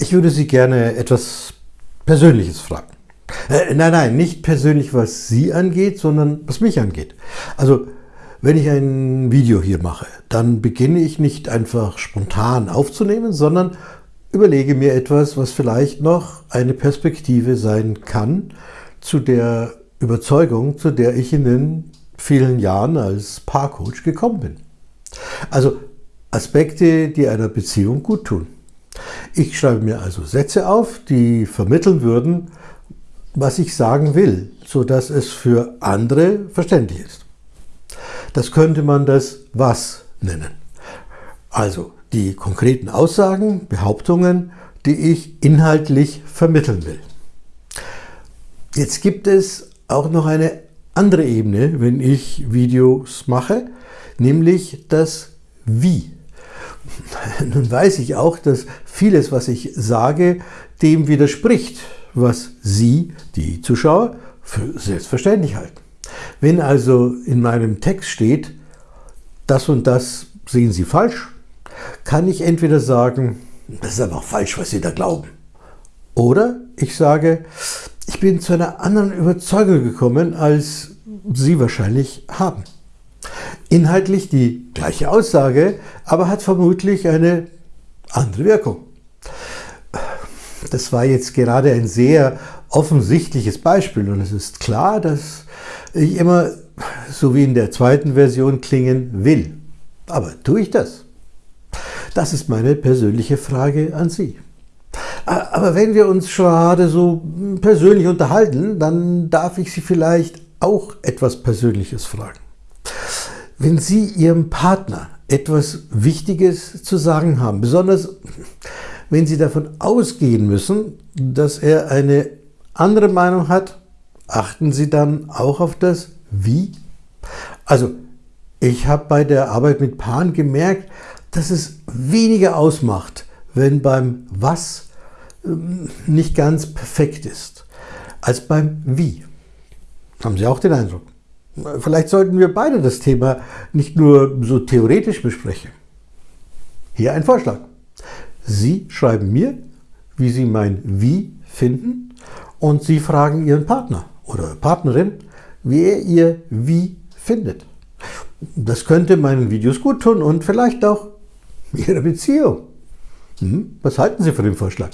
Ich würde Sie gerne etwas Persönliches fragen. Äh, nein, nein, nicht persönlich, was Sie angeht, sondern was mich angeht. Also, wenn ich ein Video hier mache, dann beginne ich nicht einfach spontan aufzunehmen, sondern überlege mir etwas, was vielleicht noch eine Perspektive sein kann zu der Überzeugung, zu der ich in den vielen Jahren als Paarcoach gekommen bin. Also Aspekte, die einer Beziehung gut tun. Ich schreibe mir also Sätze auf, die vermitteln würden, was ich sagen will, sodass es für andere verständlich ist. Das könnte man das Was nennen. Also die konkreten Aussagen, Behauptungen, die ich inhaltlich vermitteln will. Jetzt gibt es auch noch eine andere Ebene, wenn ich Videos mache, nämlich das Wie. Nun weiß ich auch, dass vieles, was ich sage, dem widerspricht, was Sie, die Zuschauer, für selbstverständlich halten. Wenn also in meinem Text steht, das und das sehen Sie falsch, kann ich entweder sagen, das ist aber falsch, was Sie da glauben. Oder ich sage, ich bin zu einer anderen Überzeugung gekommen, als Sie wahrscheinlich haben. Inhaltlich die gleiche Aussage, aber hat vermutlich eine andere Wirkung. Das war jetzt gerade ein sehr offensichtliches Beispiel und es ist klar, dass ich immer so wie in der zweiten Version klingen will. Aber tue ich das? Das ist meine persönliche Frage an Sie. Aber wenn wir uns gerade so persönlich unterhalten, dann darf ich Sie vielleicht auch etwas Persönliches fragen. Wenn Sie Ihrem Partner etwas Wichtiges zu sagen haben, besonders wenn Sie davon ausgehen müssen, dass er eine andere Meinung hat, achten Sie dann auch auf das Wie? Also, ich habe bei der Arbeit mit Paaren gemerkt, dass es weniger ausmacht, wenn beim Was ähm, nicht ganz perfekt ist, als beim Wie. Haben Sie auch den Eindruck? Vielleicht sollten wir beide das Thema nicht nur so theoretisch besprechen. Hier ein Vorschlag. Sie schreiben mir, wie Sie mein Wie finden und Sie fragen Ihren Partner oder Partnerin, wie er Ihr Wie findet. Das könnte meinen Videos gut tun und vielleicht auch Ihrer Beziehung. Hm? Was halten Sie von dem Vorschlag?